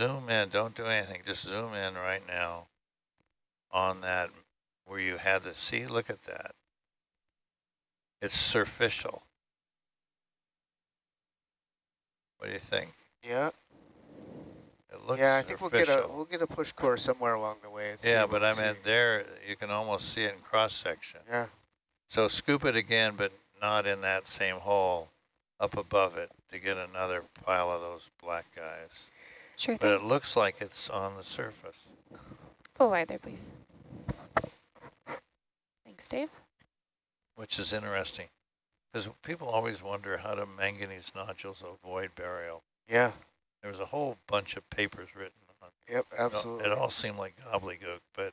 zoom in, don't do anything, just zoom in right now on that where you had the, see, look at that. It's surficial. What do you think? Yeah. It looks yeah, I think we'll get a we'll get a push core somewhere along the way. Yeah, but I see. meant there, you can almost see it in cross section. Yeah. So scoop it again, but not in that same hole, up above it to get another pile of those black guys. Sure But it looks like it's on the surface. Pull wide there, please. Thanks, Dave. which is interesting. Because people always wonder how do manganese nodules avoid burial. Yeah. There was a whole bunch of papers written on it. Yep. It all- Absolutely. It all seemed like gobbledygook, but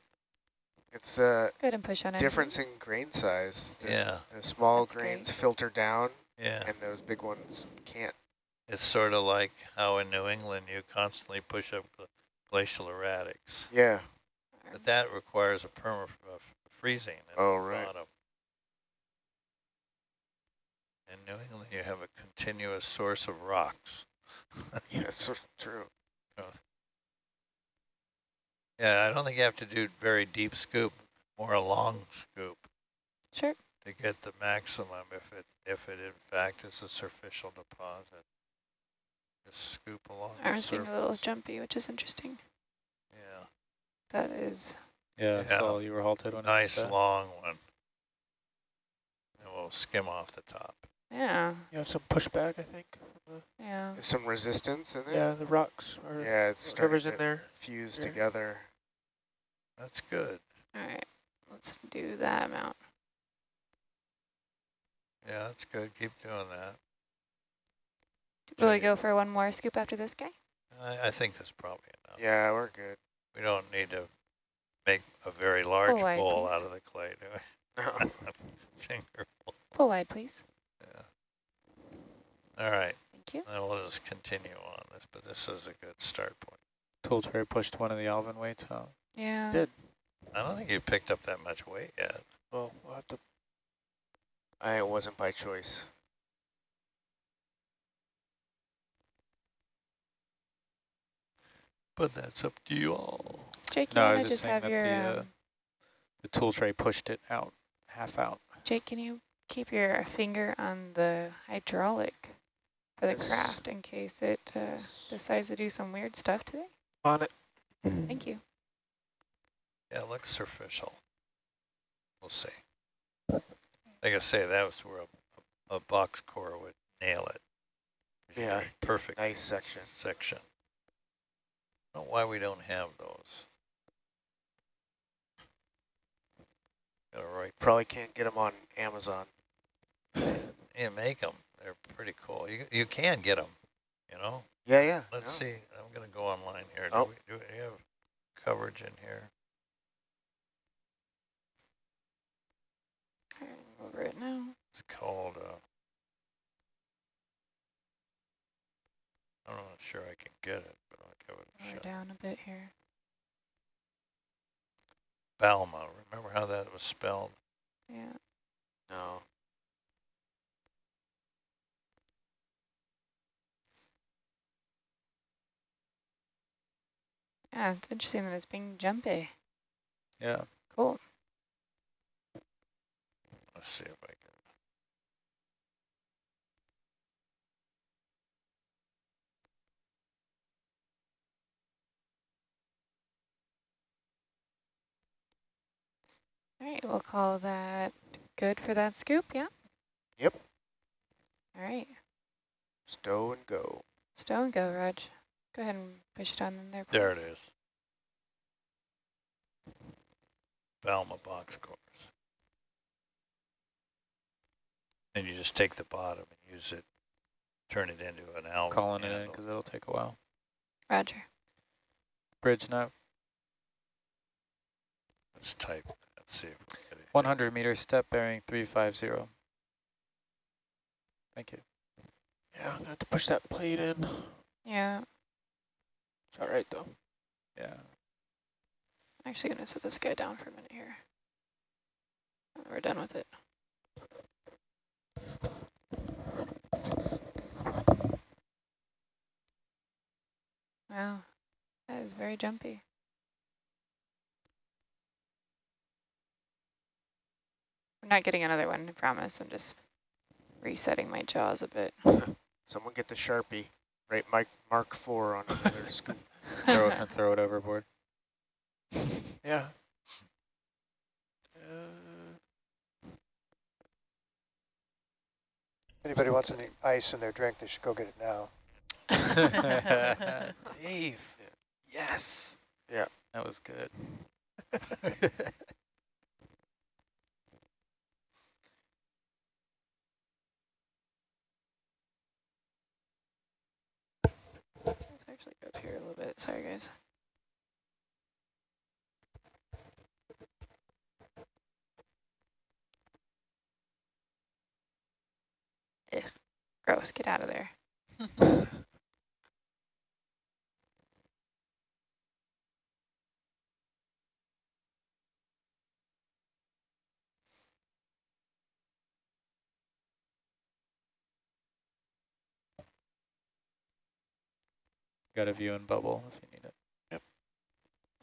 It's uh, a Go and push on it. difference in grain size. The, yeah, The small That's grains great. filter down, yeah. and those big ones can't. It's sort of like how in New England you constantly push up glacial erratics. Yeah. But that requires a perma freezing at Oh, the right. bottom. In New England you have a continuous source of rocks. Yeah, it's so true. Yeah, I don't think you have to do very deep scoop, more a long scoop. Sure. to get the maximum if it if it in fact is a superficial deposit. Just scoop along the Arms being a little jumpy, which is interesting. Yeah, That is, Yeah, Yeah. so you were halted when nice I long one. And we'll skim off the top. yeah, You have some pushback, I think. yeah. There's some resistance in there. Yeah, the rocks are Yeah, it's starting whatever's to in there. fused Yeah. together. That's good. All right, let's do that amount. Yeah, that's good. Keep doing that. Will we go for one more scoop after this guy? I, I think that's probably enough. Yeah, we're good. We don't need to make a very large wide, bowl please. out of the clay, do we? No. Finger. Pull wide, please. Yeah. All right. Thank you. Then we'll just continue on this, but this is a good start point. Tool tray pushed one of the Alvin weights out. Yeah. Did. I don't think you picked up that much weight yet. Well, we'll have to. I it wasn't by choice. But that's up to you all. Jake, you No, I want was to just just saying have that your, the, uh, um, The tool tray pushed it out, half out. Jake, can you keep your finger on the hydraulic for the Yes. craft in case it uh, decides to do some weird stuff today? On it. Thank you. Yeah, it looks superficial. We'll see. Like I say, that was where a, a box core would nail it. Yeah, Perfect. nice section. Section. I don't know why we don't have those. All right. Probably can't get them on Amazon. Yeah, make them. They're pretty cool. You you can get them, you know. Yeah, yeah. Let's no. see. I'm gonna go online here. Oh. Do, we, do we have coverage in here? All right, over it now. It's called. Uh, I'm not sure I can get it, but I'll give it a Lower shot. down a bit here. Bouma. Remember how that was spelled? Yeah. No. Yeah, it's interesting that it's being jumpy. Yeah. Cool. Let's see if I All right, we'll call that good for that scoop, yeah? Yep. All right, Stow and go. stow and go, Raj. Go ahead and push it on in there, please. There it is. Bouma box cores. And you just take the bottom and use it, turn it into an album. Calling it in because it'll take a while. Roger. Bridge now. Let's type. Let's see if we get it. 100 meter step bearing 350. Thank you. Yeah, I'm gonna have to push that plate in. Yeah, It's all right though. Yeah. I'm actually going to set this guy down for a minute here. We're done with it. Wow, That is very jumpy. I'm not getting another one, I promise. I'm just resetting my jaws a bit. Someone get the Sharpie. Right, Mike, Mark 4 on another scoop. Throw it and throw it overboard. Yeah. Uh, Anybody wants any ice in their drink, they should go get it now. Dave. Yes. Yeah. That was good. Actually go up here a little bit. Sorry, guys. Gross. Get out of there. Got a view in bubble if you need it. Yep.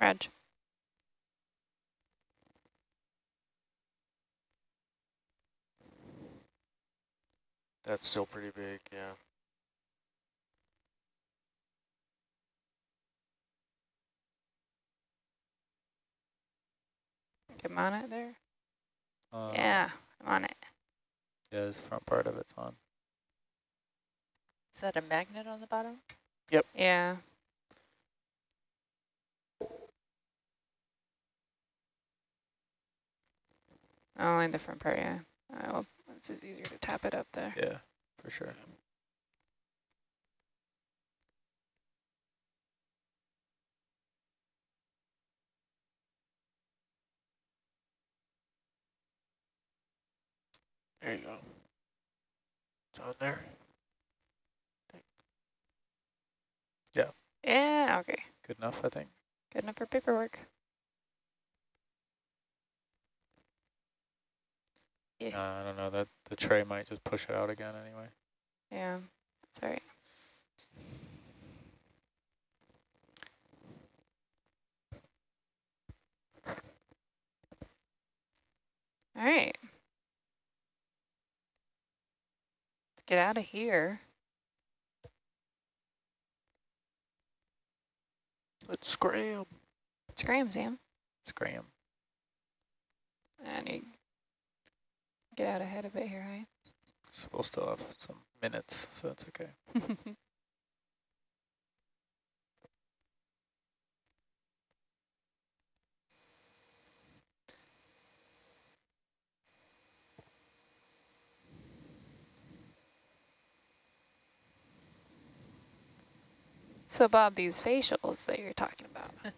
Reg. That's still pretty big, yeah. I'm on it there. Uh, yeah, I'm on it. Yeah, the front part of it's on. Is that a magnet on the bottom? Yeah. Oh, Only the front part, yeah. Uh, well, it's just easier to tap it up there. Yeah, for sure. there you go. It's on there. Yeah, okay. Good enough, I think. Good enough for paperwork. Uh, I don't know, that the tray might just push it out again anyway. Yeah, that's all right. All right. Let's get out of here. Let's scram. Scram, Sam. Scram. And you get out ahead a bit here, right? So we'll still have some minutes, so it's okay. so, Bob, these facials that you're talking about.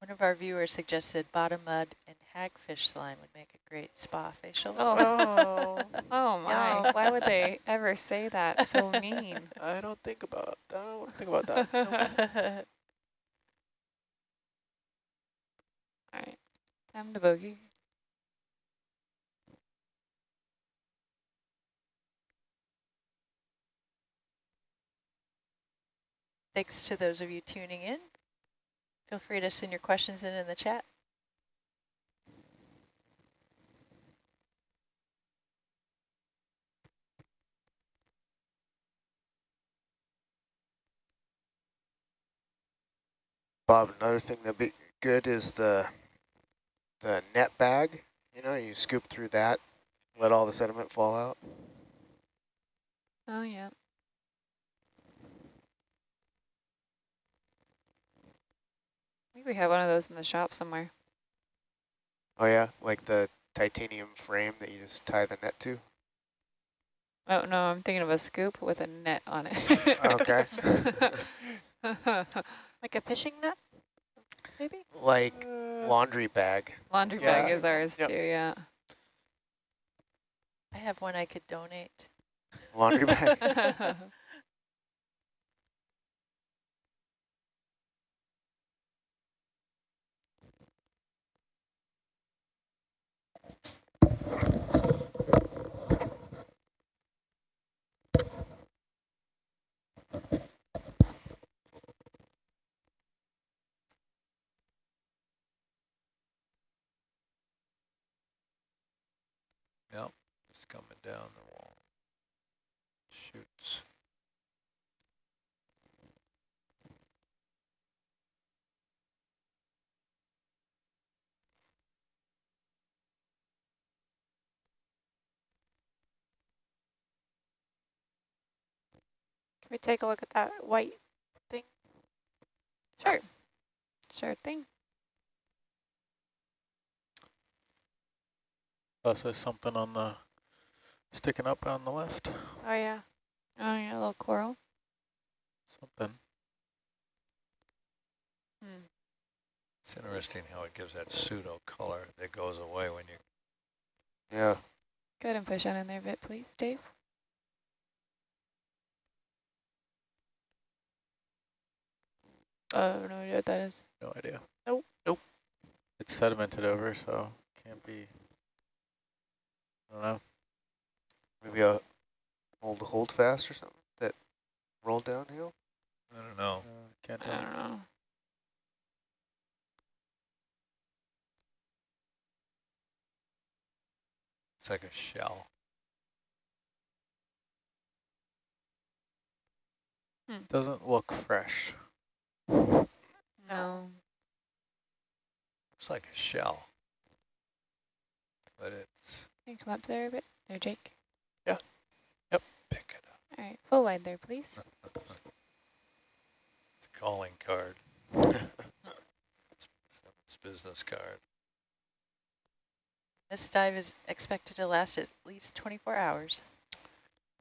One of our viewers suggested bottom mud and hagfish slime would make a great spa facial. Oh, oh my. Yeah. Why would they ever say that? So mean. I don't think about that. I don't think about that. All right, time to bogey. Thanks to those of you tuning in. Feel free to send your questions in in the chat. Bob, another thing that'd be good is the the net bag. You know, you scoop through that, let all the sediment fall out. Oh, yeah. Think we have one of those in the shop somewhere. Oh yeah, like the titanium frame that you just tie the net to. Oh, no, I'm thinking of a scoop with a net on it. Okay. Like a fishing net, maybe? Like Uh, laundry bag. Laundry Yeah. bag is ours Yep. too, yeah. I have one I could donate. Laundry bag. Yep, it's coming down the wall. Shoots. We take a look at that white thing? Sure. Sure thing. Plus there's something on the, sticking up on the left. Oh, yeah. Oh, yeah, a little coral. Something. Hmm. It's interesting how it gives that pseudo color that goes away when you Yeah. Go ahead and push on in there a bit, please, Dave. Oh, no idea what that is. No idea. Nope. Nope. It's sedimented over, so can't be. I don't know. Maybe a old hold fast or something that rolled downhill. I don't know. Uh, can't tell. I don't know. It's like a shell. Doesn't look fresh. No. It's like a shell. But it's Can you come up there a bit? There, Jake. Yeah. Yep, pick it up. All right, full wide there, please. It's a calling card. It's business card. This dive is expected to last at least 24 hours.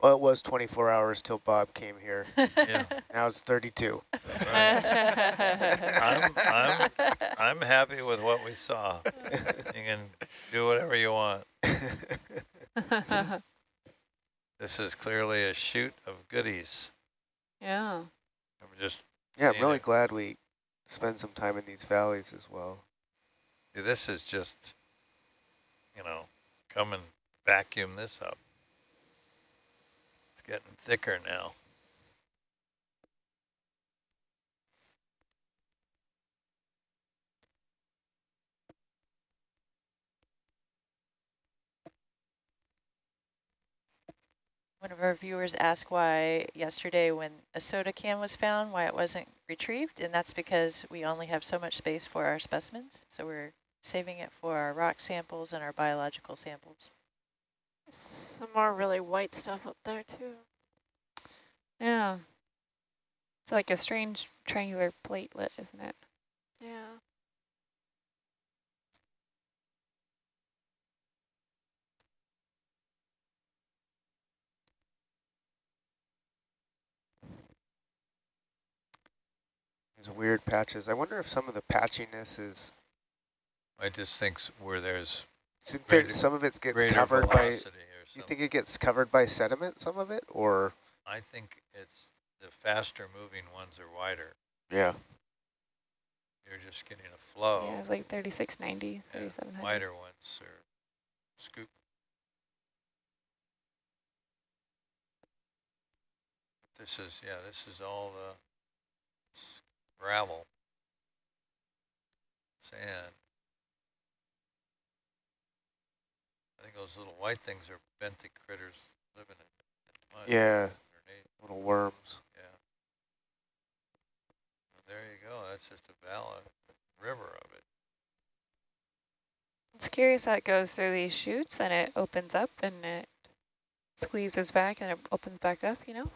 Well, it was 24 hours till Bob came here. Yeah. Now it's 32. I'm, I'm, I'm happy with what we saw. You can do whatever you want. This is clearly a shoot of goodies. yeah. I'm just, yeah, I'm really it. glad we spend some time in these valleys as well. this is just, you know, come and vacuum this up. It's getting thicker now. One of our viewers asked why yesterday when a soda can was found, why it wasn't retrieved, and that's because we only have so much space for our specimens, so we're saving it for our rock samples and our biological samples. Some more really white stuff up there, too. Yeah. It's like a strange triangular platelet, isn't it? Yeah. These weird patches. I wonder if some of the patchiness is, I just think where there's do you think there- Greater- some of it gets greater covered by, velocity or you think it gets covered by sediment, some of it, or? I think it's the faster moving ones are wider. Yeah. You're just getting a flow. Yeah, it's like 3690, 3700. wider ones are scoop. This is, yeah, this is all the gravel, sand. Think those little white things are benthic critters living in in mud. Yeah. underneath, Little worms. Yeah. Well, There you go, that's just a valley, river of it. It's curious how it goes through these chutes and it opens up and it squeezes back and it opens back up, you know?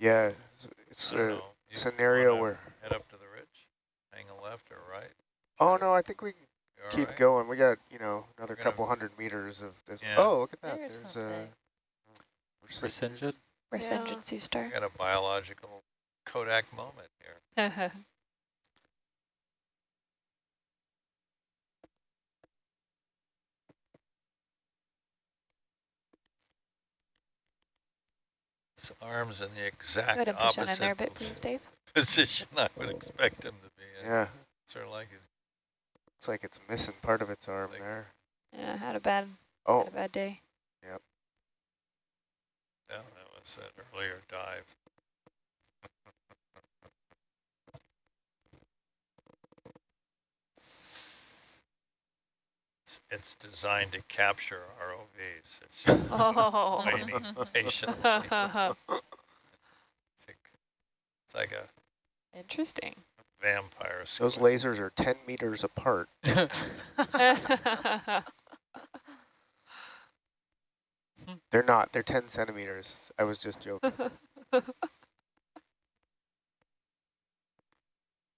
Yeah, it's, it's a scenario where, Head up to the ridge, hang a left or right? oh no, I think we can You all keep right? going. We got, you know, another couple hundred meters of this. Yeah. Oh, look at that. There's There's, something. a Resinged? Resingent sea We star. got a biological Kodak moment here. His arms in the Go exact ahead and push on in opposite there a bit, please, Dave. position I would expect him to be in. Yeah, Sort of like his, looks like it's missing part of its arm Like- there. Yeah, had a bad, Oh, had a bad day. Yep. Yeah, that was that earlier dive. it's it's designed to capture ROVs. It's just Oh. waiting patiently. It's like a Interesting. Vampire. Those lasers are 10 meters apart. They're not. They're 10 centimeters. I was just joking.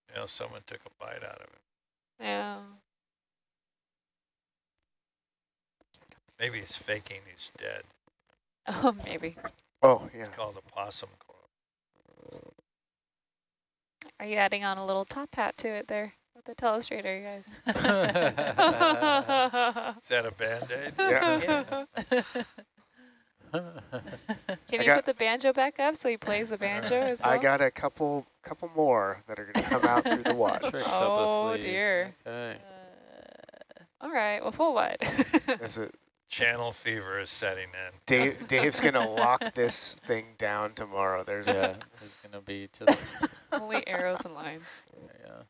You know, someone took a bite out of it. yeah. Maybe he's faking he's dead. Oh, maybe. Oh, yeah. It's called a possum coil. Are you adding on a little top hat to it there with the telestrator, you guys? Is that a Band-Aid? Yeah. Can I you put the banjo back up so he plays the banjo as well? I got a couple couple more that are going to come out through the watch. Tricks up a Oh, sleeve. dear. Okay. Uh, all right, well, full what? That's it. Channel fever is setting in. Dave, Dave's going to lock this thing down tomorrow. There's Yeah, a there's gonna be just Only arrows and lines. yeah.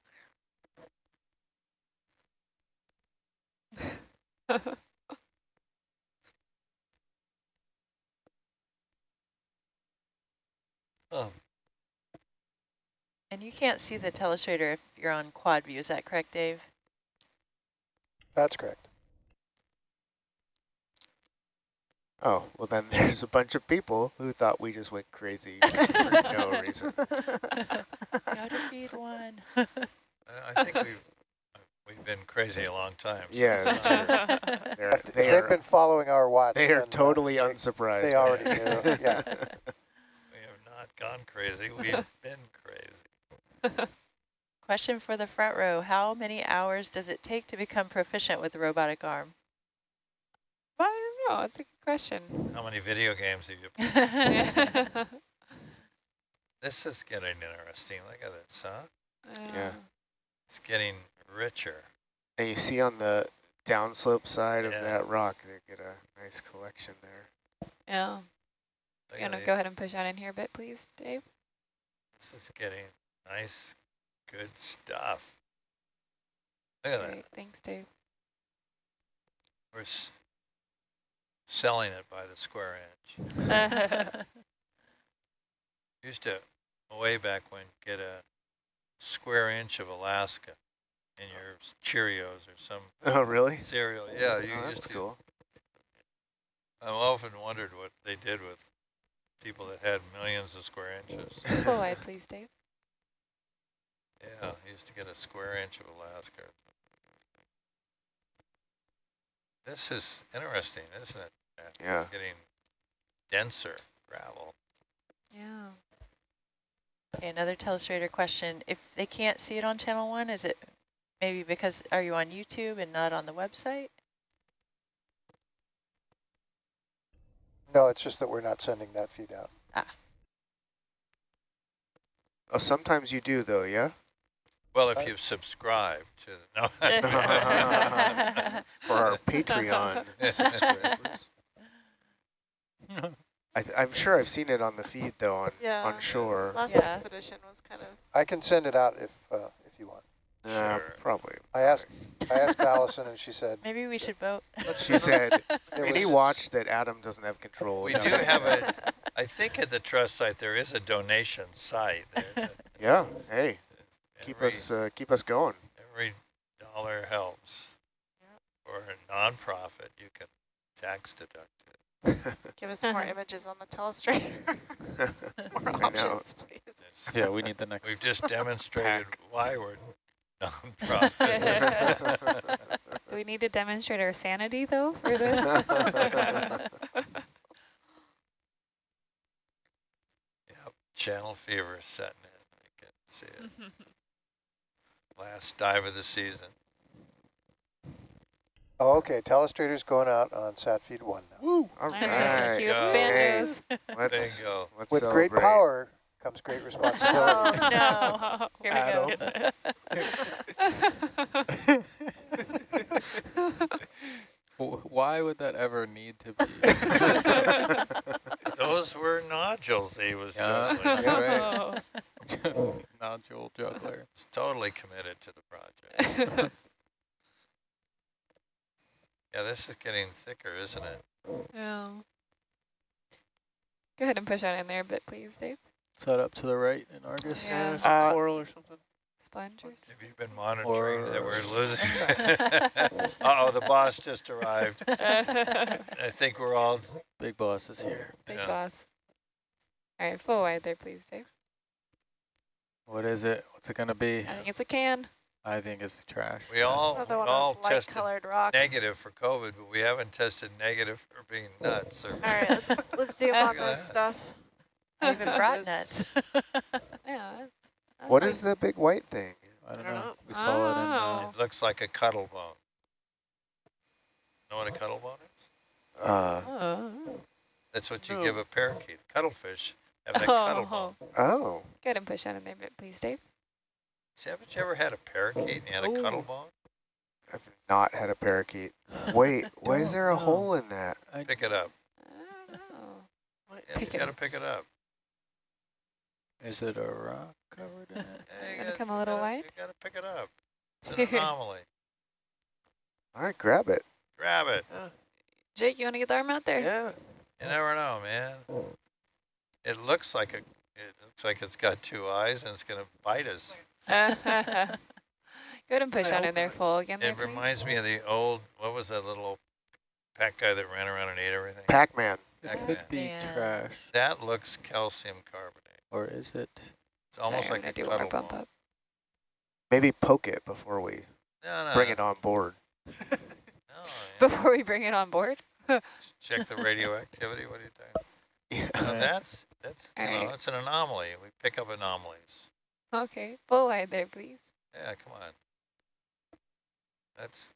Oh, And you can't see the telestrator if you're on quad view, is that correct, Dave? That's correct. Oh, well then there's a bunch of people who thought we just went crazy for no reason. Gotta feed one. I I think we've we've been crazy a long time. so Yeah, it's that's true. They're, If they they've been following our watch. they are uh, totally they- unsurprised. They already knew, yeah. We have not gone crazy. We've been crazy. Question for the front row. How many hours does it take to become proficient with the robotic arm? I don't know. It's a good question. How many video games have you played? This is getting interesting. Look at this, huh? Yeah. It's getting richer. And you see on the downslope side of that rock, they get a nice collection there. Yeah. Look You at want to go ahead and push on in here a bit, please, Dave? This is getting nice, good stuff. Look at that. Thanks, Dave. We're s selling it by the square inch. Used to, way back when, get a square inch of Alaska in your Cheerios or some Oh, really? cereal. Yeah, you oh, used that's to. cool. I've often wondered what they did with people that had millions of square inches. Oh, Full wide, please, Dave. Yeah, used to get a square inch of Alaska. This is interesting, isn't it? Matt? Yeah. It's getting denser gravel. Yeah. Okay, another telestrator question. If they can't see it on channel one, is it maybe because, are you on YouTube and not on the website? No, it's just that we're not sending that feed out. Ah. Oh, sometimes you do though, yeah? Well, if Uh, you've subscribed to the, no. For our Patreon subscribers. I th I'm sure I've seen it on the feed though on, Yeah. on shore. Last Yeah. expedition was kind of. I can send it out if uh, if you want. Uh, Sure. probably. I asked I asked Allison and she said Maybe we should vote. But she said, it any was- watch that Adam doesn't have control. We do have a, I think at the trust site there is a donation site. A- Yeah, hey, keep every- us uh, keep us going. Every dollar helps. For a nonprofit, you can tax deduct it. Give us more uh-huh. images on the telestrator. more I know. options, please. It's- Yeah, we need the next. We've just demonstrated why we're nonprofit. Do we need to demonstrate our sanity, though, for this? Yep, channel fever is setting in. I can see it. Mm-hmm. Last dive of the season. Oh, okay, telestrator's going out on sat feed one now. All All right, right, cue go. banjos. let's There you go. let's With great power comes great Oh, responsibility. no. Here we go. Why would that ever need to be? Those were nodules he was Yeah, juggling. that's right. Oh. Nodule juggler. He's totally committed to the project. Yeah, this is getting thicker, isn't it? Yeah. Go ahead and push on in there a bit, please, Dave. Is that up to the right in Argus? Yeah. Yeah, some Uh, coral or something. Spongers. Have you been monitoring that we're losing? Uh-oh, the boss just arrived. I think we're all, Big boss is here. Yeah. boss. All right, full wide there, please, Dave. What is it? What's it gonna be? I think it's a can. I think it's trash. we all, we all of those light tested rocks. negative for COVID, but we haven't tested negative for being nuts or. All right, let's, let's zoom on this that. stuff. I even This brought is- nuts. Yeah. That's, that's What fine. is the big white thing? I don't I don't know. know. We saw it in. Oh. Uh, It looks like a cuttle bone. Know what a cuttle bone is? Uh, Oh. That's what you No. give a parakeet. Cuttlefish have that cuttle bone. Oh. oh, Go ahead and push on in there a bit, please, Dave. See, haven't you ever had a parakeet and you had a oh. cuttle bone? I've not had a parakeet. Wait, why is there a know. hole in that? I, Pick it up. I don't know. Yeah, you gotta pick it up. is it a rock covered in it? Yeah, you Gonna gotta- come a you little gotta- wide? You gotta pick it up. It's an anomaly. All right, grab it. Grab it. Uh. Jake, you want to get the arm out there? Yeah. You never know, man. It looks like a. It looks like it's got two eyes and it's gonna bite us. Go ahead and push I on in there not. full again. There, It please. reminds me of the old. What was that little pack guy that ran around and ate everything? Pac-Man. It Pac-Man. could be Yeah. trash, That looks calcium carbonate. or is it? It's almost Sorry, like I'm a gonna do one bump up. Maybe poke it before we No, no. bring it on board. No, yeah. Before we bring it on board. Check the radioactivity. What are you doing? Yeah. No, that's that's you know Alright. it's an anomaly. We pick up anomalies. Okay, full wide there, please. Yeah, come on. That's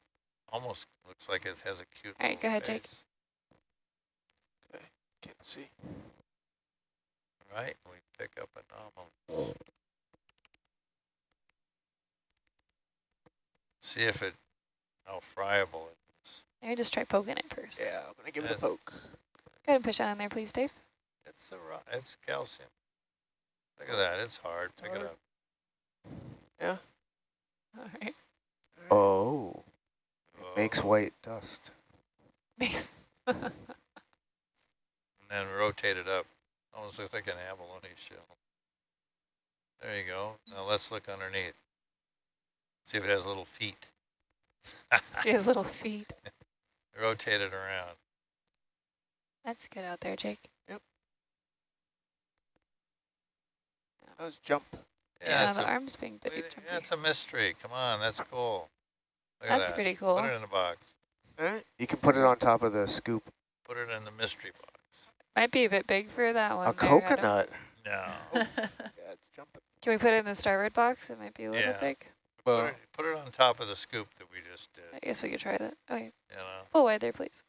almost looks like it has a cute. All right, go ahead, Jake. face, Can't see. All right, we pick up anomalies. See if it how friable it is. Maybe just try poking it first. Yeah, I'm gonna give it a poke. Go ahead and push on in there, please, Dave. It's a ro- it's calcium. Look at that. It's hard. Pick it Hard. up. Yeah. All right. Oh. oh, makes white dust. Makes. and then rotate it up. Almost looks like an abalone shell. There you go. Now let's look underneath. See if it has little feet. See has little feet. Rotate it around. That's good out there, Jake. Yep. That was jump. Yeah, it's the a, arm's being we- pretty yeah, jumpy. it's a mystery. Come on, that's cool. Look at That's that. pretty cool. Put it in a box. All right. You can put it on top of the scoop. Put it in the mystery box. Might be a bit big for that one. A there, coconut. No. Oh, yeah, it's jumping. Can we put it in the starboard box? It might be a little Yeah. big. Put Well, it, put it on top of the scoop that we just did. I guess we could try that. Okay, You know, full wide there, please.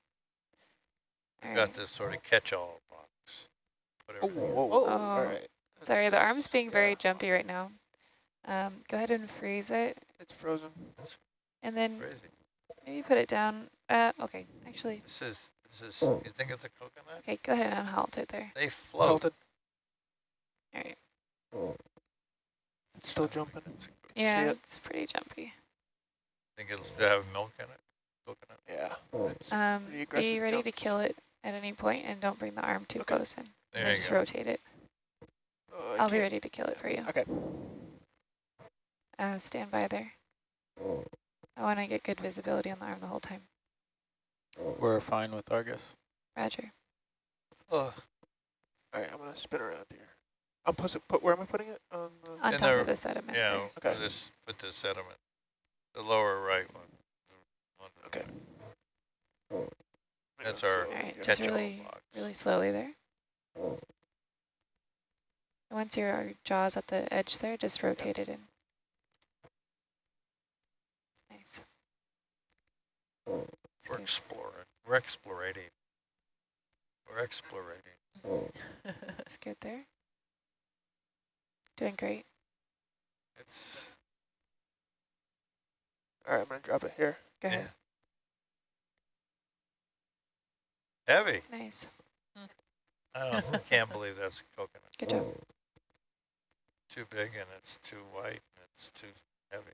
All got right. this sort of catch-all box. Put Oh, whoa. Oh. All right. Sorry, the arm's being very Yeah. jumpy right now. Um, go ahead and freeze it, It's frozen. and then Crazy. maybe put it down. Uh, okay, actually, This is this is. You think it's a coconut? okay, go ahead and halt it there. They float. Tilted. All right. It's still jumping. It's Yeah, it? it's pretty jumpy. Think it'll still have milk in it? Coconut. Yeah. It's Um, Pretty aggressive be ready jump. to kill it at any point, and don't bring the arm too Okay. close in. There And you just go. rotate it. Oh, I I'll be can't- ready to kill it for you. Okay. Uh, stand by there. I want to get good visibility on the arm the whole time. we're fine with Argus. Roger. Oh, All right, I'm gonna spin around here. I'm put, put where am I putting it? On the, On top the- of the sediment. yeah. there. Okay. Put this put the sediment, the lower right one. The one Okay. right. That's our All right, just really, box. really slowly there. And Once your jaw's at the edge there, just rotate it in. Nice. That's We're good. exploring. We're explorating. We're explorating. That's good there. Doing great. It's All right, I'm gonna drop it here. Go yeah. ahead. heavy. Nice. Hmm. I don't. I can't believe that's coconut. Good job. Too big and it's too white and it's too heavy.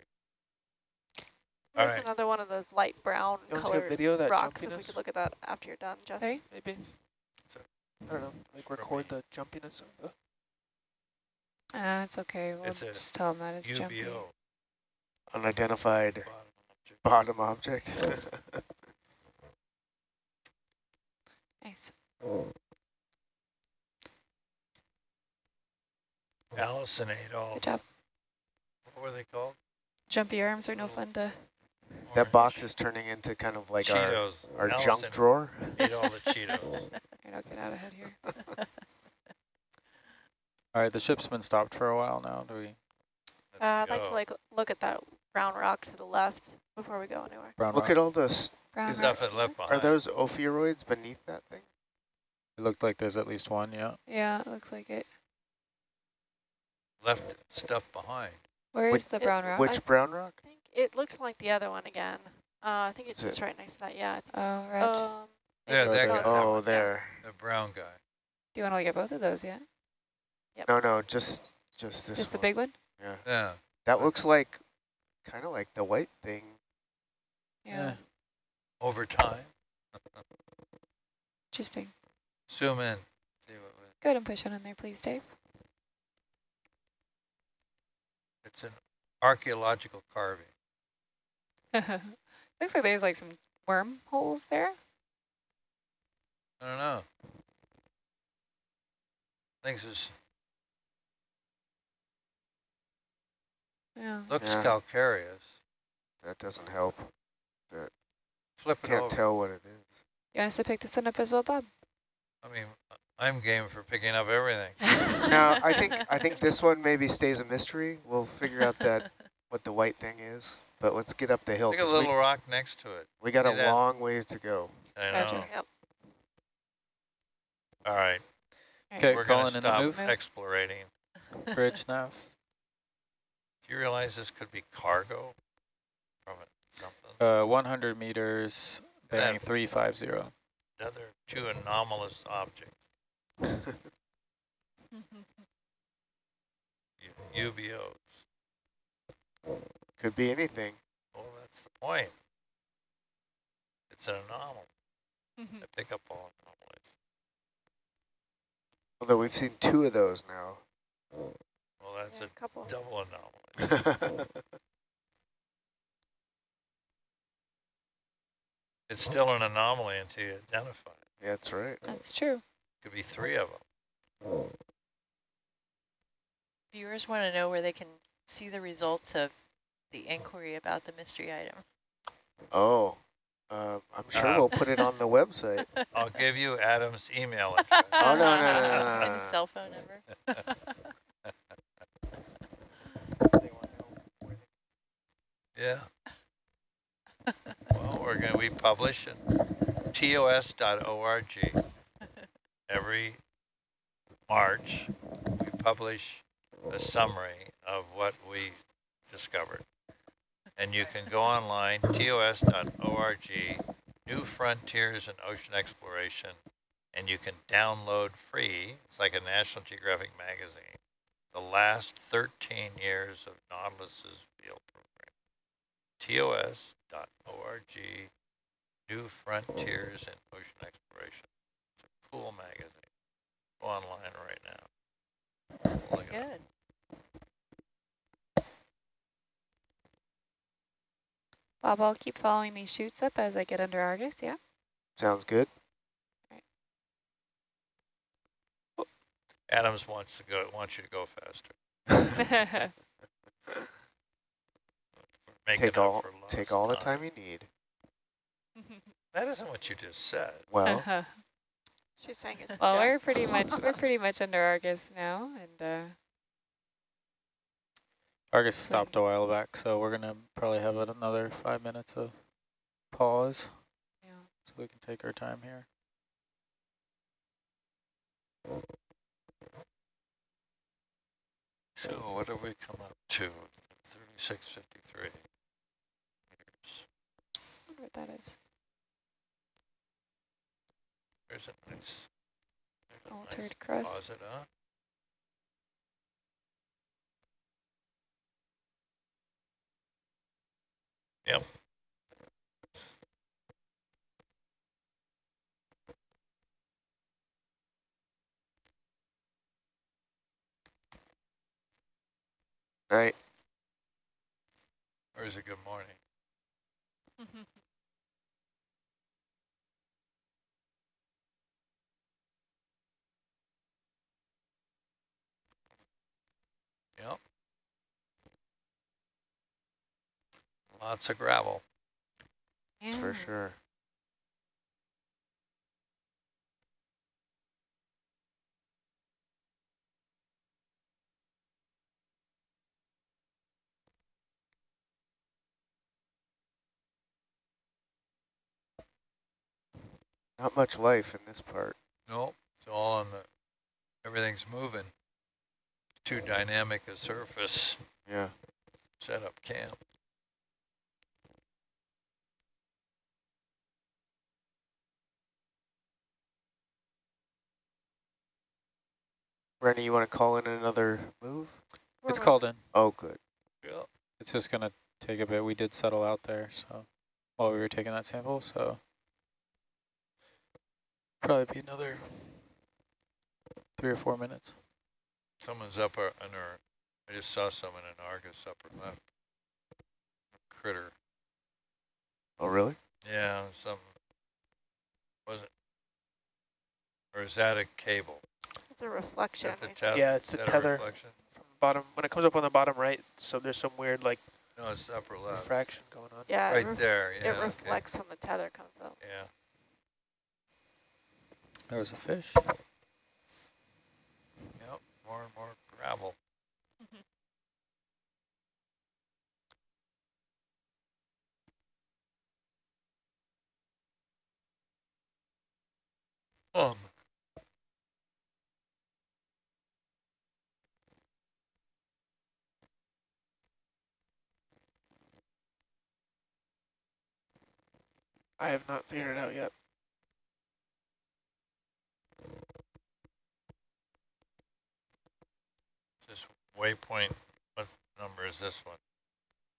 All There's right. another one of those light brown You want to colored video that rocks. If we could look at that after you're done, Jess. Sorry? Maybe. So- I don't know. Like record the jumpiness of the. Uh, it's okay. We'll It's just tell them that it's jumpy. UBO. Unidentified bottom object. bottom object. Nice. Allison ate all, Good job. what were they called? Jumpy arms are no fun to. that box is turning into kind of like our, Cheetos. our Allison junk drawer. Ate all the Cheetos. Alright, I'll get out ahead here. All right, the ship's been stopped for a while now. Do we Uh, I'd Let's like to like look at that brown rock to the left before we go anywhere. brown Look rock? at all this. Brown Is rock. Stuff it left Are those ophiuroids beneath that thing? It looked like there's at least one. Yeah. Yeah, it looks like it. Left stuff behind. Where is Which- the brown rock? Which brown rock? I think it looks like the other one again. Uh, I think it's Is just right next to that. Yeah. Oh, right. There, Um, that maybe it's there. guy. that Oh, one, yeah. there. The brown guy. Do you want to look at both of those yet? No, no, just just this Just the big one? Yeah. Yeah. That looks like kind of like the white thing. Yeah. Over time. Interesting. Zoom in. See what Go ahead and push on in there, please, Dave. It's an archaeological carving. looks like there's like some worm holes there. I don't know. Things is Yeah. looks Yeah. calcareous. That doesn't help. Flip it Can't over. tell what it is. You want us to pick this one up as well, Bob? I mean, I'm game for picking up everything. Now, I think I think this one maybe stays a mystery. We'll figure out that what the white thing is. But let's get up the hill. Look at a 'cause little we, rock next to it. we got see a that? long ways to go. I Gotcha. know. Yep. All right. Okay, We're going calling to in the stop move. Move. explorating. Bridge now. Do you realize this could be cargo from it, something? Uh, 100 meters, bearing 350. Another two anomalous objects. U- UBOs. Could be anything. Well, that's the point. It's an anomaly. Mm-hmm. I pick up all anomalies. Although we've seen two of those now. Well, that's Yeah, a a couple. double anomaly. It's still an anomaly until you identify it. That's right. That's true. Could be three of them. Viewers want to know where they can see the results of the inquiry about the mystery item. Oh, uh, I'm sure Uh, we'll put it on the website. I'll give you Adam's email address. Oh, no, no, no, no, no, And no, a no. cell phone number. Yeah. Well, we're going to, we publish at tos.org every March. We publish a summary of what we discovered. And you can go online, tos.org, New Frontiers in Ocean Exploration, and you can download free, it's like a National Geographic magazine, the last 13 years of Nautilus's field program tos.org, New Frontiers in Ocean Exploration. It's cool magazine. Online right now. Look. Good. Bob, I'll keep following these shoots up as I get under Argus, yeah? Sounds good. Right. Adams wants to go. Wants you to go faster. Take all take all the time you need. That isn't what you just said. Well, She's saying it's well, we're pretty much we're pretty much under Argus now, and uh, Argus So- stopped a while back, so we're going to probably have another five minutes of pause yeah. so we can take our time here. So what have we come up to? Thirty-six fifty-three. wonder what that is. There's a nice, there's a altered nice crust. Deposit. Yep. All right. Or is it good morning? Mm-hmm. Lots of gravel. That's for sure. Not much life in this part. Nope, it's all on the, everything's moving. Too dynamic a surface, Yeah. set up camp. Rennie, you want to call in another move? It's We're- called in. Oh, good. Yep. It's just gonna take a bit. We did settle out there, so while we were taking that sample, so probably be another three or four minutes. Someone's up uh, in our, I just saw someone in Argus upper left. Critter. Oh, really? Yeah, some, was it? Or is that a cable? It's a reflection. that the I tether? Yeah, it's is a tether. reflection? From the bottom, when it comes up on the bottom right, so there's some weird like No, it's upper left. refraction going on. Yeah, Right ref- there, it yeah, okay. reflects when the tether comes up. Yeah, There was a fish. yep, more and more gravel. Um, I have not figured it out yet. this waypoint, what number is this one?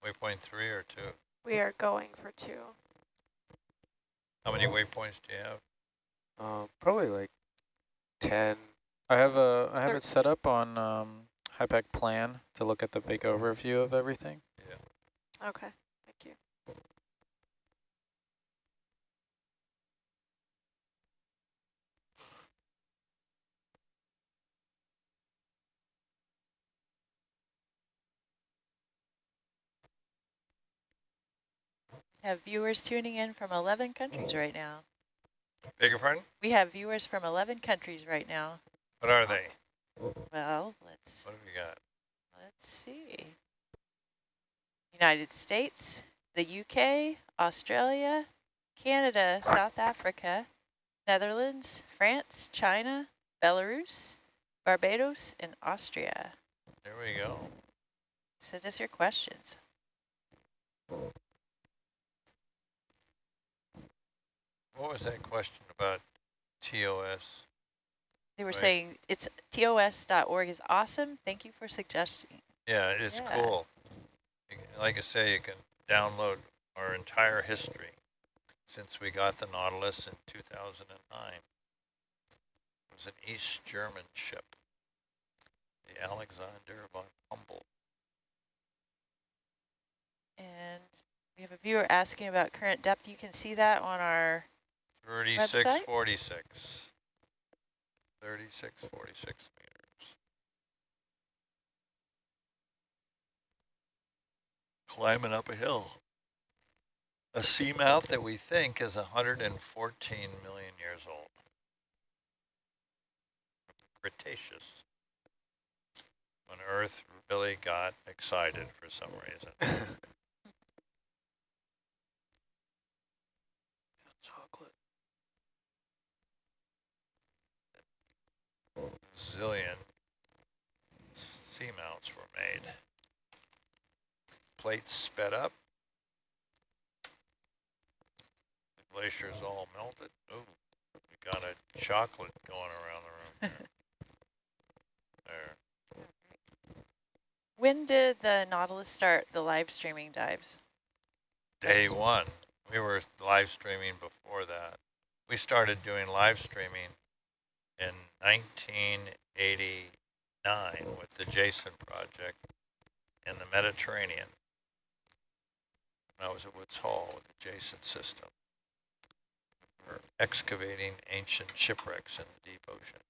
Waypoint three or two? We are going for two. How many waypoints do you have? Um, probably like 10. I have a I have it set up on um, HYPACK plan to look at the big overview of everything. Yeah. Okay, thank you. Have viewers tuning in from 11 countries hmm. right now. Beg your pardon? We have viewers from 11 countries right now. What are they? Well, let's What have we got? let's see. United States, the UK, Australia, Canada, South Africa, Netherlands, France, China, Belarus, Barbados, and Austria. There we go. Send us your questions. What was that question about TOS? They were Right. saying it's tos.org is awesome. Thank you for suggesting. Yeah, it's Yeah. cool. Like I say, you can download our entire history since we got the Nautilus in 2009. It was an East German ship, the Alexander von Humboldt. And we have a viewer asking about current depth. You can see that on our 3646. 3646 meters. Climbing up a hill. A seamount that we think is 114 million years old. Cretaceous. When Earth really got excited for some reason. Chocolate. Zillion seamounts were made. Plates sped up. The glacier's all melted. Ooh, we got a chocolate going around the room there. When did the Nautilus start the live streaming dives? Day one. We were live streaming before that. We started doing live streaming in 1989 with the Jason project. in the Mediterranean. I was at Woods Hole with the Jason system. We're excavating ancient shipwrecks in the deep ocean.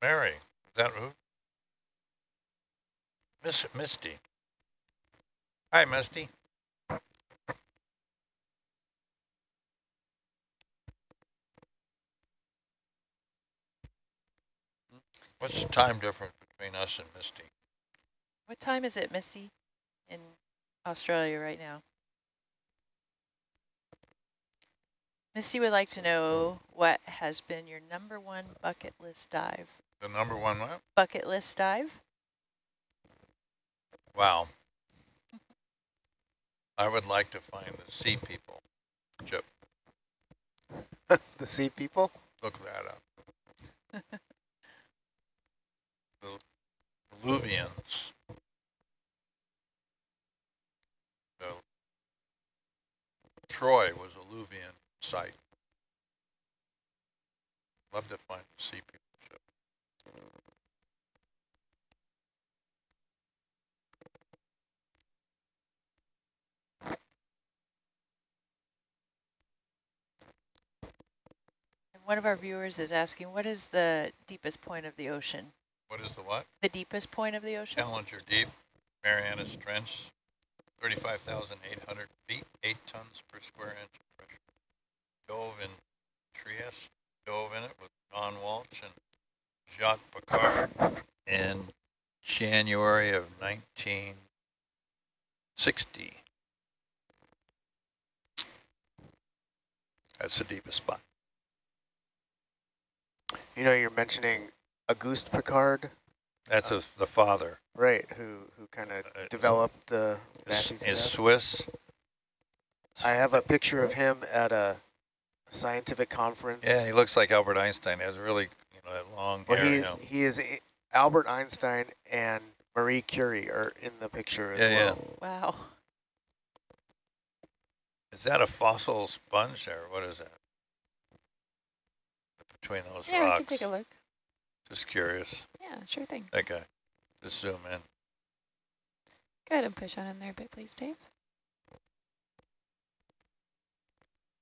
Mary, is that who? Miss Misty. Hi, Misty. What's the time difference between us and Misty? What time is it, Misty, in Australia right now? Misty would like to know what has been your number one bucket list dive. The number one what? Bucket list dive? Wow. I would like to find the sea people. Chip, the sea people? look that up. the Luwians. So, Troy was a Luwian site. Love to find the sea people. One of our viewers is asking, what is the deepest point of the ocean? What is the what? The deepest point of the ocean? Challenger Deep, Marianas Trench, 35,800 feet, 8 tons per square inch of pressure. Dove in Trieste, dove in it with Don Walsh and Jacques Piccard in January of 1960. That's the deepest spot. You know, you're mentioning Auguste Piccard, That's a, the father. right, who, who kind of Uh, developed the Is, is method. Swiss. I have a picture of him at a scientific conference. Yeah, he looks like Albert Einstein. He has really, you know, that long Well, hair. he, you know. he is I- Albert Einstein and Marie Curie are in the picture as Yeah, yeah. well. Wow. Is that a fossil sponge or what is that? Between those Yeah, rocks. we can take a look. Just curious. Yeah, sure thing. Okay. guy. Just zoom in. Go ahead and push on in there a bit, please, Dave.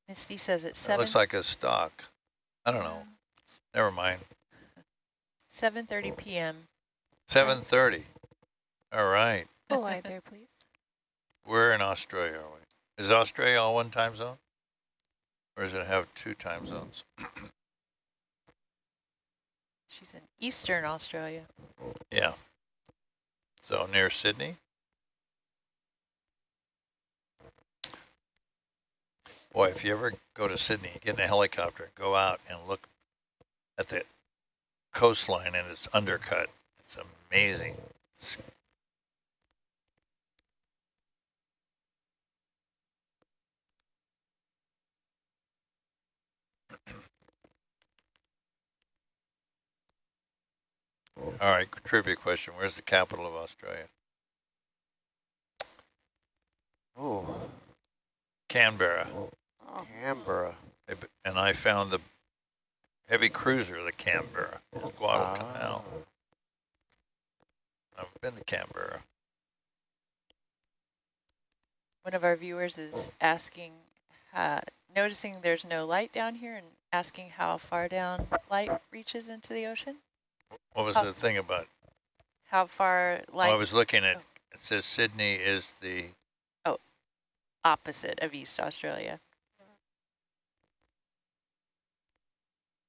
Misty says it's That 7, looks like a stock. I don't know. Never mind. 7.30 p.m. 7.30. All right. Full wide there, please. We're in Australia, are we? Is Australia all one time zone? Or does it have two time zones? She's in Eastern Australia. Yeah. So near Sydney? Boy, if you ever go to Sydney, get in a helicopter, go out and look at the coastline and it's undercut. It's amazing. It's All right, trivia question. Where's the capital of Australia? Ooh, Canberra. Oh, Canberra. And I found the heavy cruiser, the Canberra, in Guadalcanal. I've been to Canberra. One of our viewers is asking, uh, noticing there's no light down here and asking how far down light reaches into the ocean. What was Oh. the thing about? How far Well, light I was looking at. oh. It says Sydney is the. opposite of East Australia.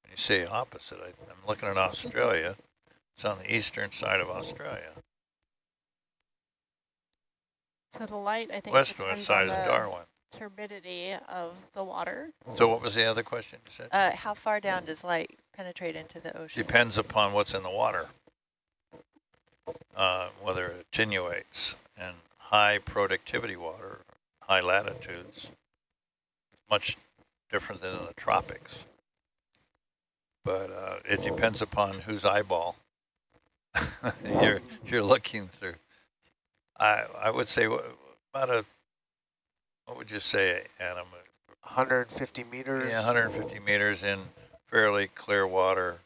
When you say opposite, I, I'm looking at Australia. It's on the eastern side of Australia. So the light, I think, Westward depends side on is the Darwin. turbidity of the water. So what was the other question you said? Uh, how far down does light penetrate into the ocean? Depends upon what's in the water, uh, whether it attenuates. And high productivity water, high latitudes, much different than in the tropics. But uh, it depends upon whose eyeball. you're you're looking through. I I would say about a what would you say, Adam? 150 meters. Yeah, 150 meters in fairly clear water.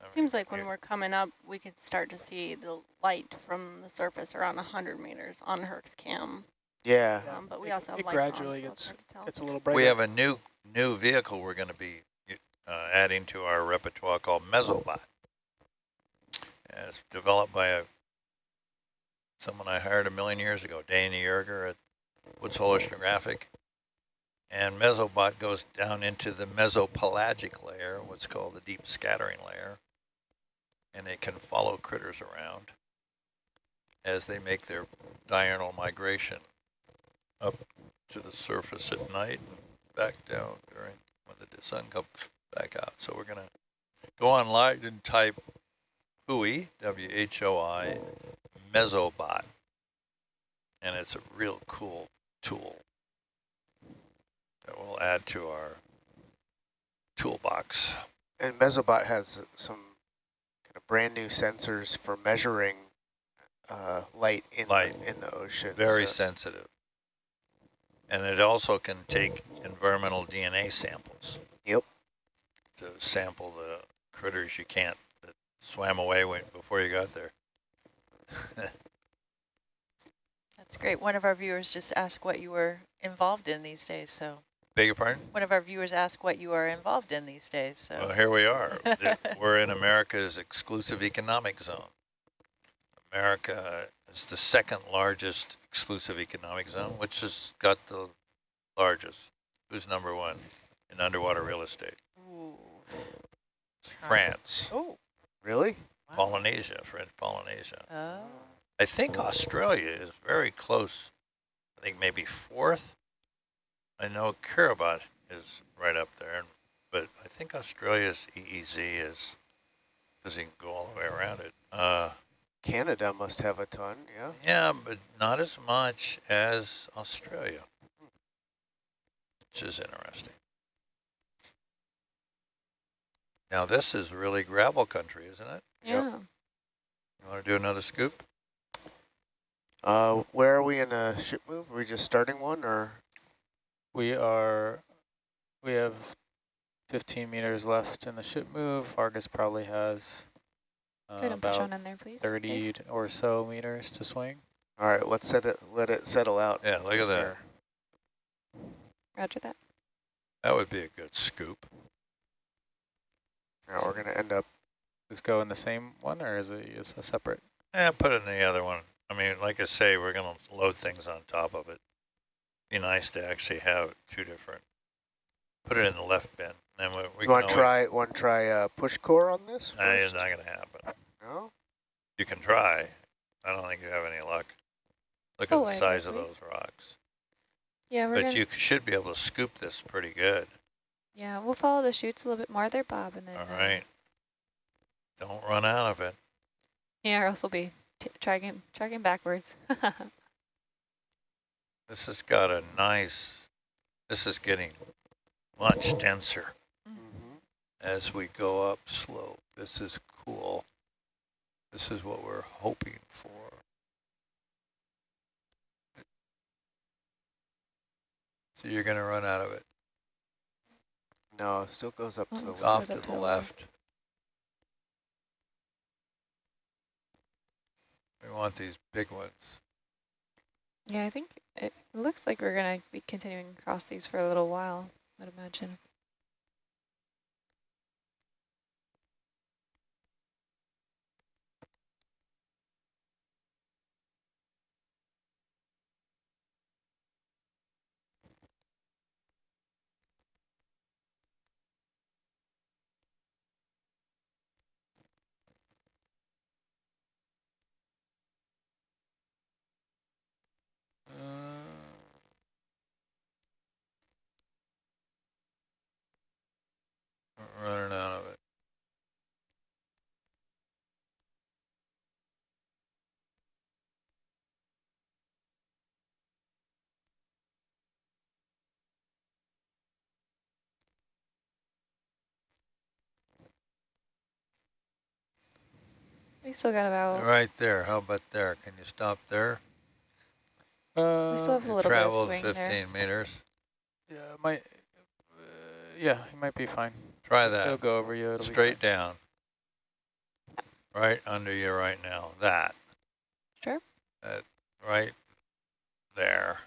I mean, Seems like when we're coming up, we could start to see the light from the surface around 100 meters on Herc's cam. Yeah. Um, but we It- also have it lights on, gradually so it's gets- hard to tell. It's a little brighter. we have a new new vehicle we're going to be uh, adding to our repertoire called Mesobot. And it's developed by a someone I hired a million years ago, Danny Yoerger at Woods Hole Oceanographic. And Mesobot goes down into the mesopelagic layer, what's called the deep scattering layer. And it can follow critters around as they make their diurnal migration up to the surface at night and back down during when the sun comes back out. So we're gonna go online and type WHOI, W-H-O-I, Mesobot, and it's a real cool tool that we'll add to our toolbox. And Mesobot has some kind of brand new sensors for measuring uh, light in Light. The, in the ocean. Very so- sensitive. And it also can take environmental DNA samples. Yep. To sample the critters you can't, that swam away when, before you got there. That's great. One of our viewers just asked what you were involved in these days. So Beg your pardon? one of our viewers asked what you are involved in these days. So Well, here we are. We're in America's exclusive economic zone. America is the second largest exclusive economic zone, which has got the largest. Who's number one in underwater real estate? Ooh. France, Oh. Really? Wow. Polynesia, French Polynesia. Oh. I think Australia is very close. I think maybe fourth. I know Kiribati is right up there, but I think Australia's EEZ is, because you can go all the way around it. Uh, Canada must have a ton, yeah. yeah, but not as much as Australia, which is interesting. Now this is really gravel country, isn't it? Yeah. You want to do another scoop? Uh, where are we in a ship move? Are we just starting one or? We are, we have 15 meters left in the ship move. Argus probably has uh, Go ahead and push about on in there, please. 30 or so meters to swing. All right, let's set it. Let it settle out. Yeah, look at that. Roger that. That would be a good scoop. Now we're gonna end up. Just go in the same one, or is it is a separate? Yeah, put it in the other one. I mean, like I say, we're going to load things on top of it. Be nice to actually have two different. Put it in the left bin. Then we, we you want to try? Want to try uh, push core on this? Nah, it's not going to happen. No. You can try. I don't think you have any luck. Look Oh, at the wait, size of those rocks. Yeah, we're But gonna, you should be able to scoop this pretty good. yeah, we'll follow the chutes a little bit more there, Bob, and then. All uh. Don't run out of it. Yeah, or else we'll be tracking, tracking backwards. This has got a nice, this is getting much denser. Mhm. as we go up slope. This is cool. This is what we're hoping for. So you're going to run out of it. No, it still goes up to the left. Off to to the the left. We want these big ones. yeah, I think it looks like we're gonna be continuing across these for a little while. I'd imagine. Uh, We still got about, Right there, how about there? Can you stop there? Uh, we still have a You little bit of traveled swing there. 15 meters. yeah, it might. Uh, yeah, you might be fine. Try that. It'll go over you. It'll be Straight down. Right under you right now. That. Sure. That right there.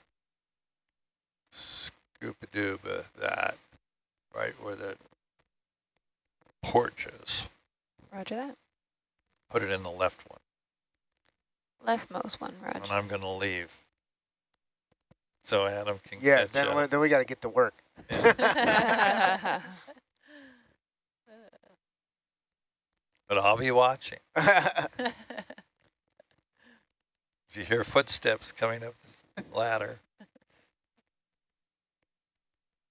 Scoop-a-dooba, that. Right where the porch is. Roger that. Put it in the left one. Leftmost one, right? And I'm going to leave. So Adam can Yeah, catch then, up. we- then we got to get to work. Yeah. But I'll be watching. If you hear footsteps coming up this ladder.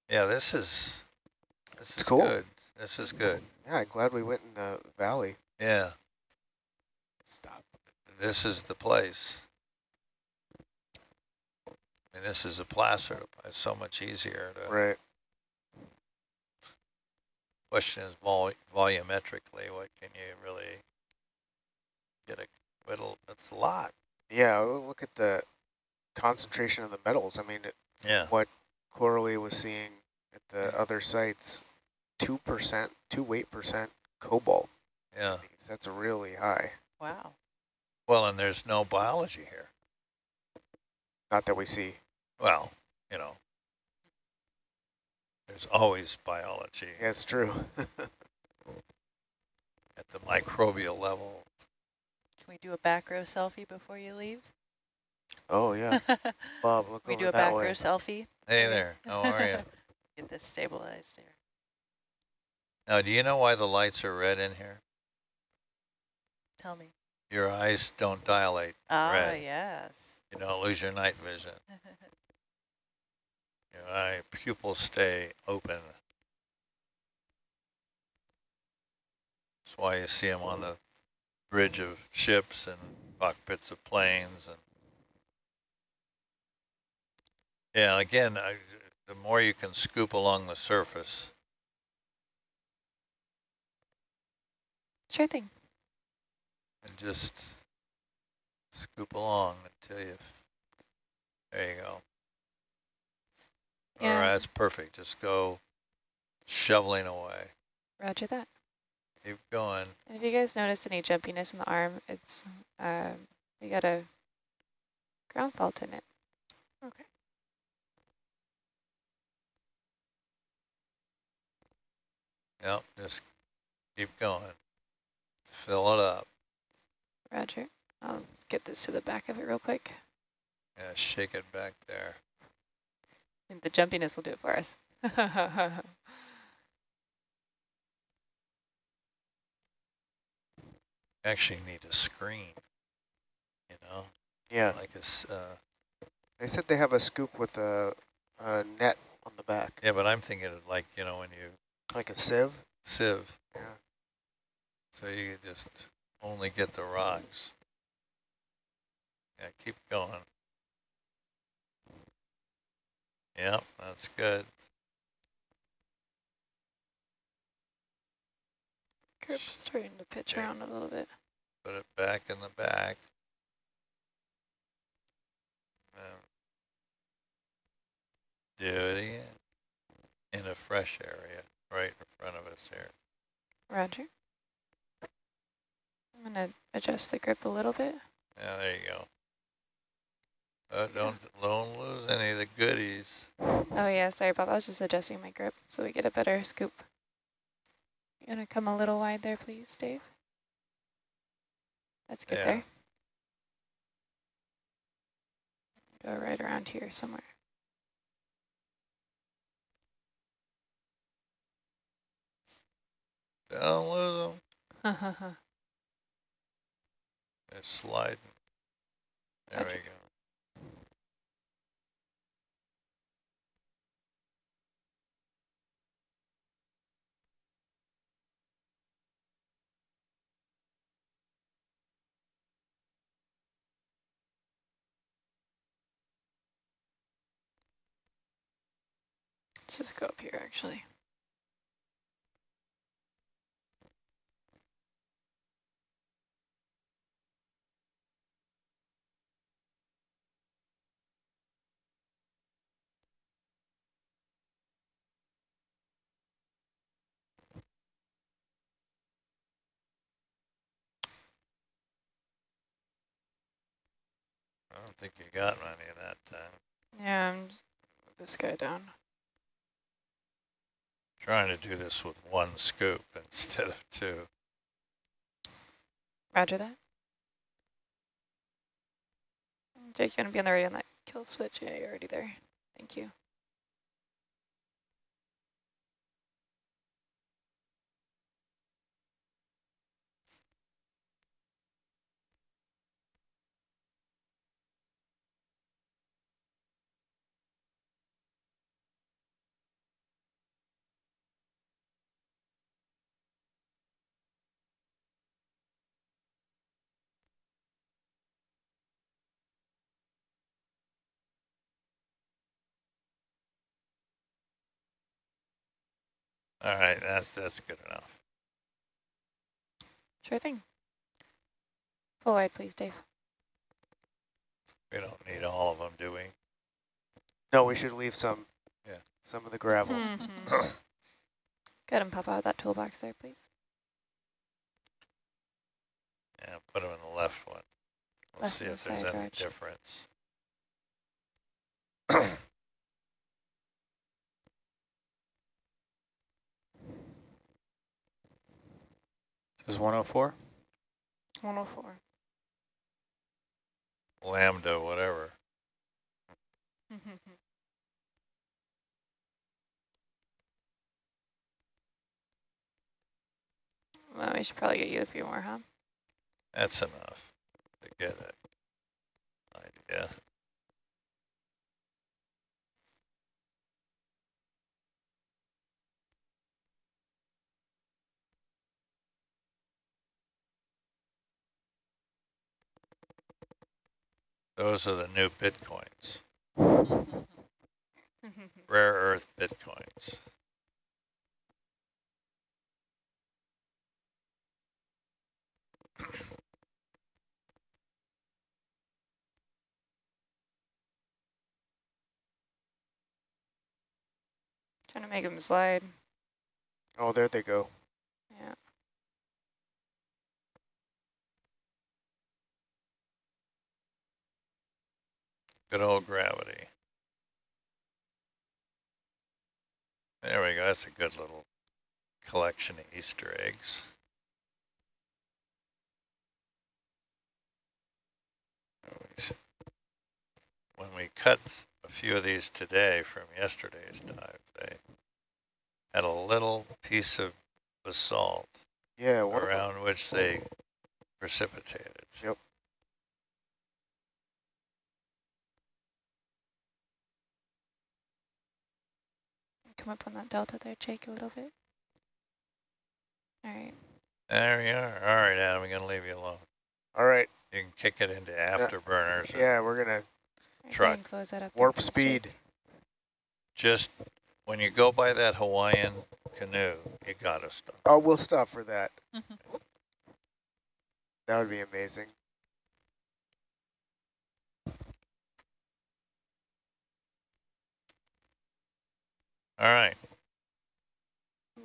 Yeah, this is this It's is cool. good. This is good. yeah, I'm glad we went in the valley. Yeah, Stop. This is the place. And this is a placer. It's so much easier to. Right. Question is vol volumetrically, what can you really get a it'll It's a lot. Yeah, look at the concentration of the metals. I mean, it- Yeah. what Coralie was seeing at the other sites, 2%, 2 weight percent cobalt. Yeah. That's really high. Wow. Well, and there's no biology here. Not that we see. Well, you know, there's always biology Yeah, it's true. at the microbial level. Can we do a back row selfie before you leave? oh, yeah. Bob, look we over do a that back way. row selfie? Hey there, how are you? Get this stabilized here. Now, do you know why the lights are red in here? Tell me. Your eyes don't dilate. Ah, Red. yes. You don't lose your night vision. Your eye pupils stay open. That's why you see them on the bridge of ships and cockpits of planes. And yeah, again, I, the more you can scoop along the surface, Sure thing. And just scoop along until you, there you go. All Yeah. right, that's perfect. Just go shoveling away. Roger that. Keep going. And if you guys notice any jumpiness in the arm, it's, um, we got a ground fault in it. Okay. Yep, just keep going. Fill it up. Roger. I'll get this to the back of it real quick. Yeah, shake it back there. I think the jumpiness will do it for us. Actually need a screen, you know, Yeah, like a, s- uh, they said they have a scoop with a, a net on the back, yeah, but I'm thinking of like, you know, when you like a sieve. sieve, Yeah. so you could just only get the rocks. Yeah, keep going. Yep, that's good. Grip's starting to pitch Yeah. around a little bit. Put it back in the back. Um, do it again in a fresh area right in front of us here. Roger. I'm going to adjust the grip a little bit. Yeah, there you go. Uh, don't don't lose any of the goodies. Oh yeah, sorry Bob, I was just adjusting my grip so we get a better scoop. You gonna come a little wide there, please, Dave? That's good Yeah. there. Go right around here somewhere. Don't lose them. They're sliding. There we go. Let's just go up here actually. don't think you got any of that time. Yeah, I'm this guy down. Trying to do this with one scoop instead of two. Roger that. Jake, you gonna be on the radio on that kill switch? Yeah, you're already there. Thank you. All right, that's that's good enough. Sure thing. Full wide, please, Dave. We don't need all of them, do we? No, we should leave some. Yeah. Some of the gravel. Mhm. Go ahead and pop out that toolbox there, please. Yeah, put them in the left one. We'll Left see hand if there's any Raj. difference. is 104. 104. Lambda, whatever. well, we should probably get you a few more, huh? That's enough to get it. Idea. Those are the new bitcoins, rare earth bitcoins. Trying to make them slide. Oh, there they go. Yeah. Good old gravity. There we go. That's a good little collection of Easter eggs. When we cut a few of these today from yesterday's dive, they had a little piece of basalt Yeah, one of 'em- around which they precipitated. Yep. Come up on that delta there, Jake, a little bit. All right. There you are. All right, Adam, I'm going to leave you alone. All right. You can kick it into afterburners. and Yeah, we're gonna All right, go ahead Truck. and Close that up. warp please, Jake. speed. Just when you go by that Hawaiian canoe, you got to stop. Oh, we'll stop for that. Mm-hmm. That would be amazing. All right.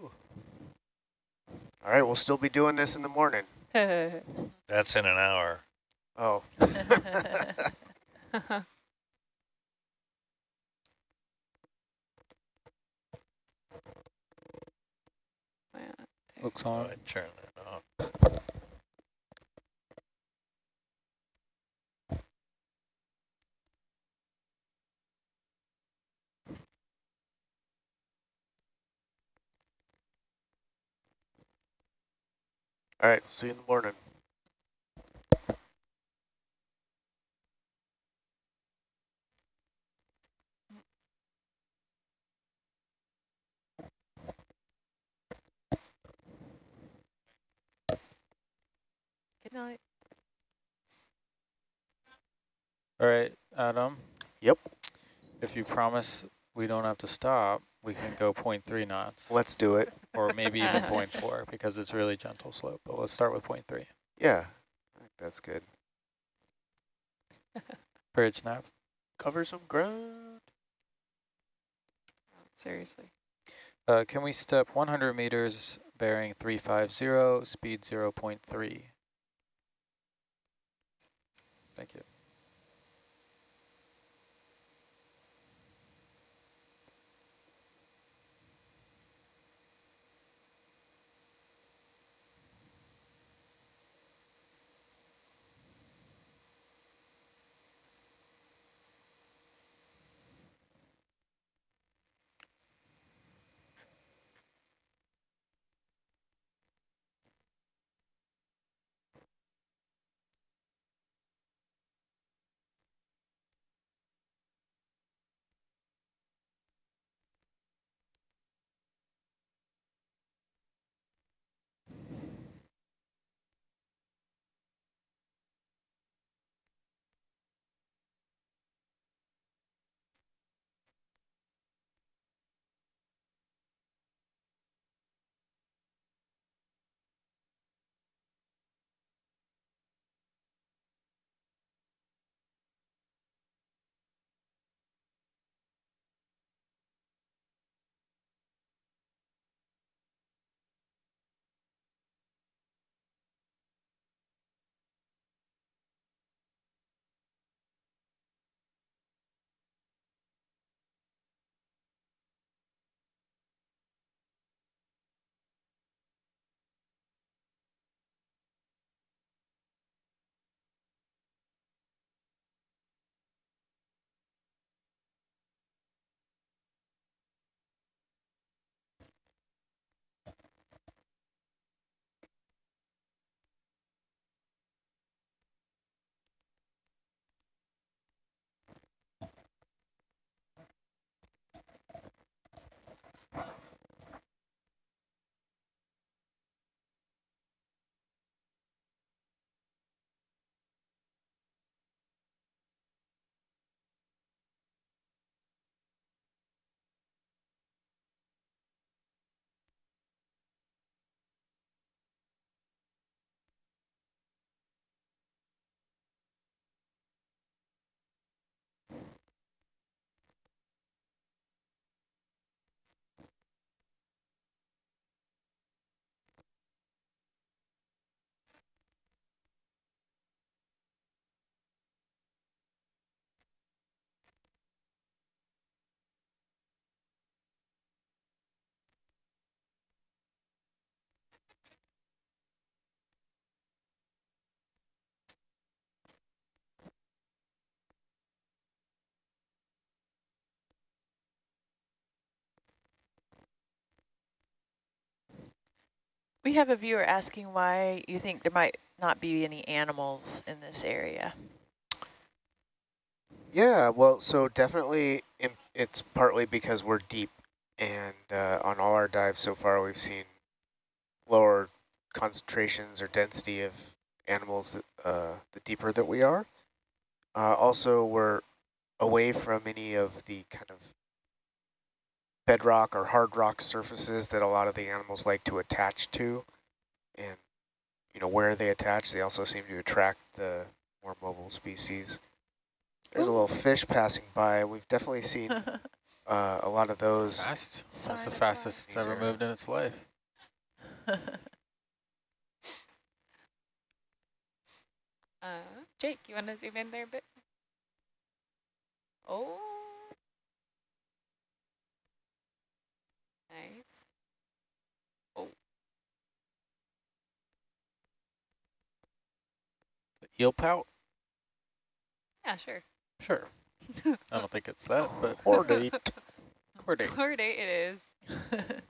All right, we'll still be doing this in the morning. That's in an hour. Oh, Yeah. Looks on. I turn that off. all right. See you in the morning. Good night. All right, Adam. Yep. If you promise we don't have to stop, we can go 0.3 knots, Let's do it. or maybe even 0.4 because it's really gentle slope. But let's start with 0.3. Yeah, that's good. Bridge nav. Cover some ground. Seriously. Uh, can we step 100 meters, bearing 350, speed 0.3? Thank you. We have a viewer asking why you think there might not be any animals in this area. Yeah, well, so definitely it's partly because we're deep and uh, on all our dives so far we've seen lower concentrations or density of animals uh, the deeper that we are. Uh, also, we're away from any of the kind of bedrock or hard rock surfaces that a lot of the animals like to attach to. And, you know, where they attach, they also seem to attract the more mobile species. There's Ooh. a little fish passing by. We've definitely seen uh, a lot of those. Fast. That's the fastest it's ever moved in its life. Uh, Jake, you want to zoom in there a bit? Oh. Nice. Oh. The eel pout? Yeah, sure. Sure. I don't think it's that, but chordate. Chordate. Chordate it is.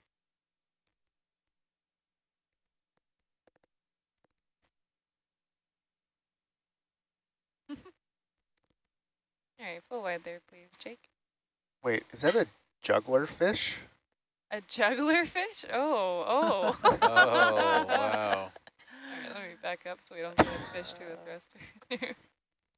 All right, full wide there, please, Jake. Wait, is that a juggler fish? A juggler fish? Oh, oh. oh, wow. All right, let me back up so we don't get a fish to a thruster.